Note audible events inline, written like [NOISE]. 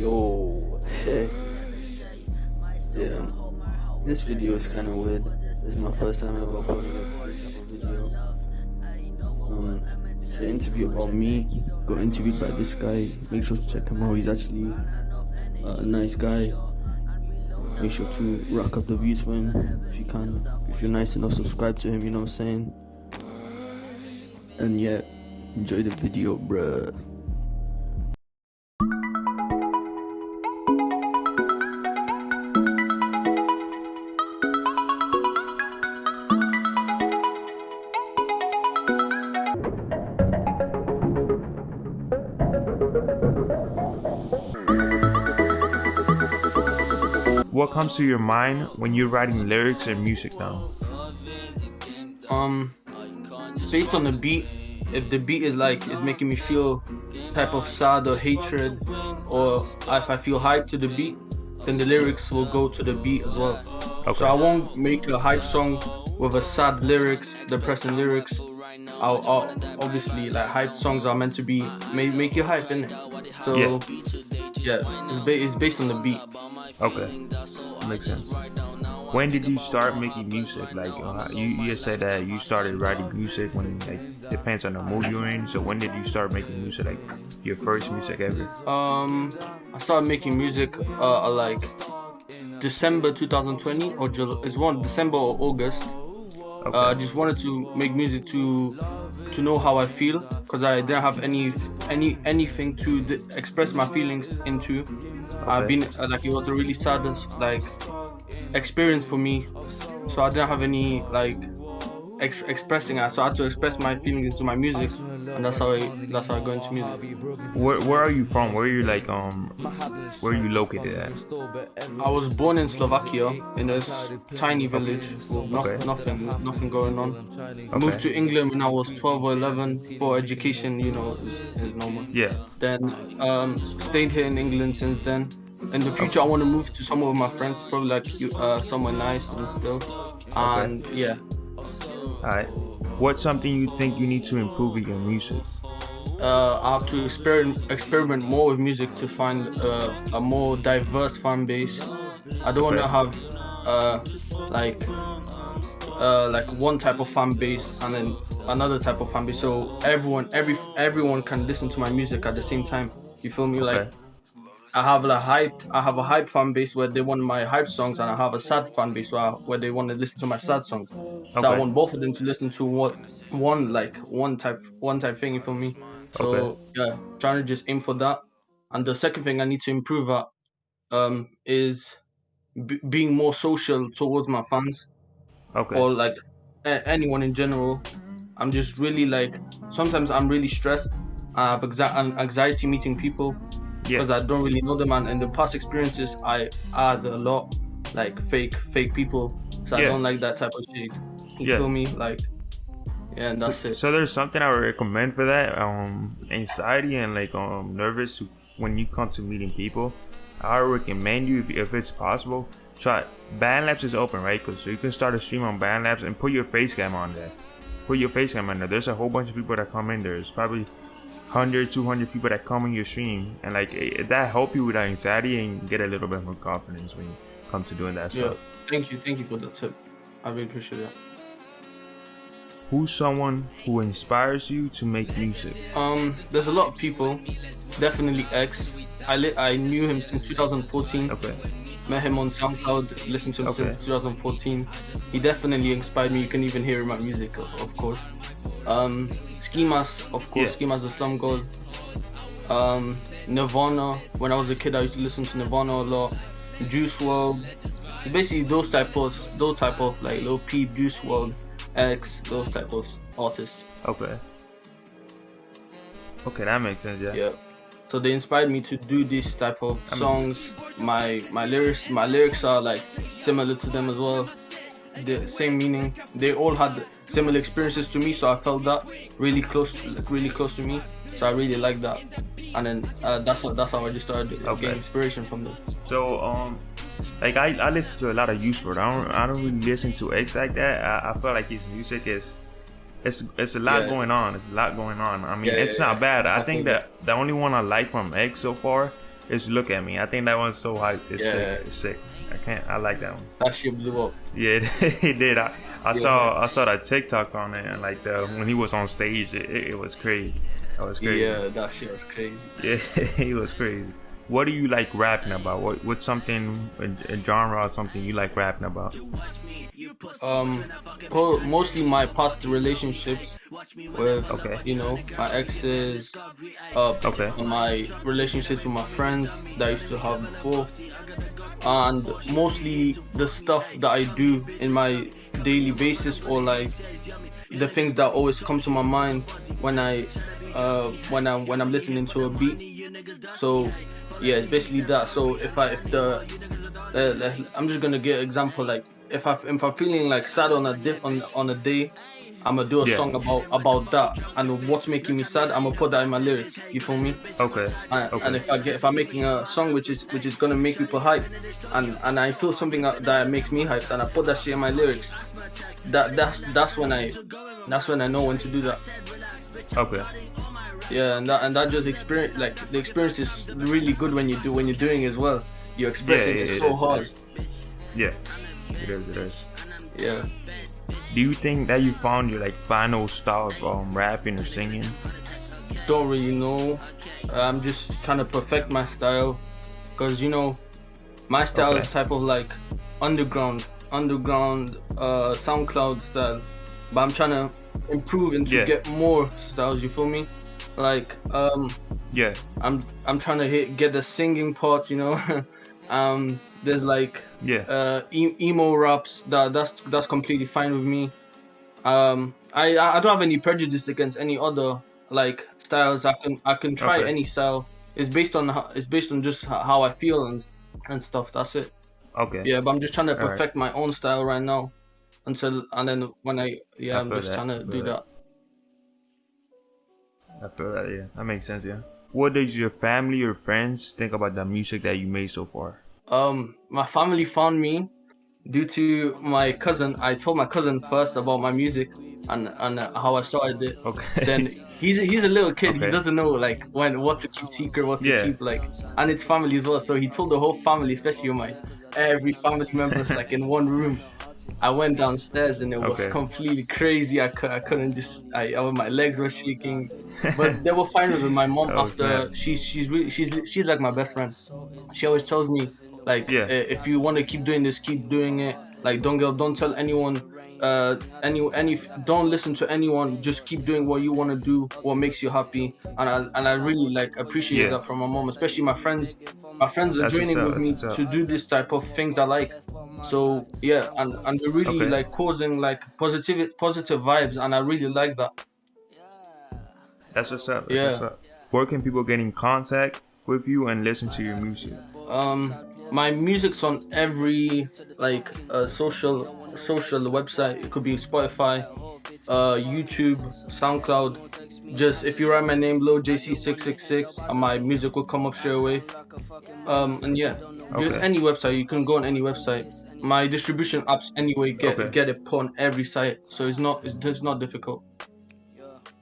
Yo, [LAUGHS] yeah. This video is kind of weird. This is my first time ever uploading this type of video. Um, it's an interview about me. Got interviewed by this guy. Make sure to check him out. He's actually a nice guy. Make sure to rack up the views for him if you can. If you're nice enough, subscribe to him. You know what I'm saying? And yeah, enjoy the video, bruh. What comes to your mind when you're writing lyrics and music now? Um, based on the beat. If the beat is like is making me feel type of sad or hatred, or if I feel hype to the beat, then the lyrics will go to the beat as well. Okay. So I won't make a hype song with a sad lyrics, depressing lyrics. I'll, I'll obviously like hype songs are meant to be make make you hype in it. So Yeah. yeah, it's, ba- it's based on the beat. Okay, makes sense. When did you start making music? Like uh, you, you said that you started writing music when like depends on the mood you're in. So when did you start making music? Like your first music ever? Um, I started making music uh, like December 2020 or July. It's one December or August. Okay. Uh, I just wanted to make music to to know how I feel because I didn't have any any anything to d- express my feelings into. I've been uh, like it was a really sad like experience for me, so I didn't have any like ex- expressing I had to express my feelings into my music, and that's how I that's how I go into music. where where are you from? Where are you like um where are you located at? I was born in Slovakia in a s- tiny village with no- Okay. nothing, nothing going on. Okay. Moved to England when I was 12 or 11 for education, you know, is, is normal. Yeah. Then um, stayed here in England since then. In the future, I want to move to somewhere with my friends, probably like you- uh, somewhere nice and still. And yeah, Alright. What's something you think you need to improve in your music? uh, I have to experiment experiment more with music to find uh, a more diverse fan base. I don't want to have uh, like uh, like one type of fan base and then another type of fan base. So everyone every everyone can listen to my music at the same time. You feel me? Like Okay. I have like hype. I have a hype fan base where they want my hype songs, and I have a sad fan base where, where they want to listen to my sad songs. So I want both of them to listen to what one like one type one type thing. for me? So Okay. yeah, trying to just aim for that. And the second thing I need to improve at um is b- being more social towards my fans Okay. or like a- anyone in general. I'm just really like sometimes I'm really stressed. I have exa- an- anxiety meeting people Yeah. because I don't really know them. And in the past experiences, I had a lot like fake fake people, so I don't like that type of shit. You Yeah. feel me? Like, yeah, and that's it. So there's something I would recommend for that. Um, anxiety and like um nervous when you come to meeting people. I would recommend you if, if it's possible. Try BandLabs is open, right? Cause so you can start a stream on BandLabs and put your face cam on there. Put your face cam on there. There's a whole bunch of people that come in there. There's probably 100, 200 people that come in your stream, and like eh, that help you with that anxiety and get a little bit more confidence when you come to doing that Yeah, stuff. thank you, thank you for the tip. I really appreciate that. Who's someone who inspires you to make music? Um, there's a lot of people. Definitely X. I li- I knew him since 2014. Okay. Met him on SoundCloud. Listened to him Okay. since 2014. He definitely inspired me. You can even hear in my music, of, of course. Um, Ski Mask, of course. Yeah. Ski Mask the Slump God. Um, Nirvana. When I was a kid, I used to listen to Nirvana a lot. Juice WRLD. Basically, those type of those type of like Lil Peep, Juice WRLD, X, those type of artists. Okay. Okay, that makes sense. Yeah. yeah so they inspired me to do this type of I mean- songs my my lyrics my lyrics are like similar to them as well the same meaning they all had similar experiences to me so i felt that really close like really close to me so i really like that and then uh, that's how that's how i just started Okay. getting inspiration from them So um, like I, I listen to a lot of Juice WRLD. I don't I don't really listen to X like that. I, I feel like his music is. It's, it's a lot Yeah. going on. It's a lot going on. I mean, Yeah, it's yeah, not bad. I I think feel that the only one I like from X so far It's "Look at Me." I think that one's so hype. It's Yeah. sick. It's sick. I can't. I like that one. That shit blew up. Yeah, [LAUGHS] it did. I, I Yeah. saw I saw that TikTok on it, and like the when he was on stage, it, it, it was crazy. That was crazy. Yeah, that shit was crazy. [LAUGHS] Yeah, [LAUGHS] he was crazy. What do you like rapping about? What what's something a, a genre or something you like rapping about? Um, mostly my past relationships with, Okay. you know, my exes, uh, Okay. my relationships with my friends that I used to have before, and mostly the stuff that I do in my daily basis or like the things that always come to my mind when I, uh, when I'm when I'm listening to a beat. So, yeah, it's basically that. So if I if the uh, I'm just gonna get an example like if I if I'm feeling like sad on a di- on on a day, I'm gonna do a Yeah. song about about that and what's making me sad. I'm gonna put that in my lyrics. You feel me? Okay. And, Okay. and if I get if I'm making a song which is which is gonna make people hype, and and I feel something that, that makes me hype, and I put that shit in my lyrics, that that's that's when I that's when I know when to do that. Okay. Yeah, and that and that just experience like the experience is really good when you do when you're doing it as well. You're expressing yeah, it it so is, hard. Yeah. It is. It is. Yeah. Do you think that you found your like final style of um, rapping or singing? don't really know. I'm just trying to perfect my style, cause you know, my style Okay. is type of like underground, underground, uh, SoundCloud style. But I'm trying to improve and to Yeah. get more styles. You feel me? Like um, Yeah. I'm I'm trying to hit get the singing part. You know, [LAUGHS] um, there's like Yeah. uh, emo raps. That that's that's completely fine with me. Um, I I don't have any prejudice against any other like styles. I can I can try Okay. any style. It's based on how, it's based on just how I feel and and stuff. That's it. Okay. Yeah, but I'm just trying to perfect my own style right now. Until and then when I yeah, I I'm just that, trying to do that. that. I feel that. Yeah. That makes sense. Yeah. What does your family or friends think about the music that you made so far? Um, my family found me due to my cousin. I told my cousin first about my music and and how I started it. Okay. then he's a, he's a little kid. Okay. He doesn't know like when what to keep secret, what to Yeah. keep like, and it's family as well. So he told the whole family, especially my every family members, like in one room. I went downstairs and it was Okay. completely crazy. I, I couldn't just I, I my legs were shaking, but they were fine with it. My mom [LAUGHS] Oh, after snap. she's she's really she's she's like my best friend. She always tells me like Yeah. "Eh, if you want to keep doing this, keep doing it. Like don't go don't tell anyone uh any any don't listen to anyone just keep doing what you want to do what makes you happy and I and I really like appreciate Yeah. that from my mom especially my friends my friends are That's joining with me to do this type of things I like so yeah and and they're really Okay. like causing like positive positive vibes and I really like that That's what's up. That's Yeah. what's up. Where can people get in contact with you and listen to your music? um my music's on every like uh, social social website it could be spotify uh youtube soundcloud just if you write my name low jc666 and my music will come up straight away um and yeah just Okay. any website you can go on any website my distribution apps anyway get Okay. get it put on every site so it's not it's, it's not difficult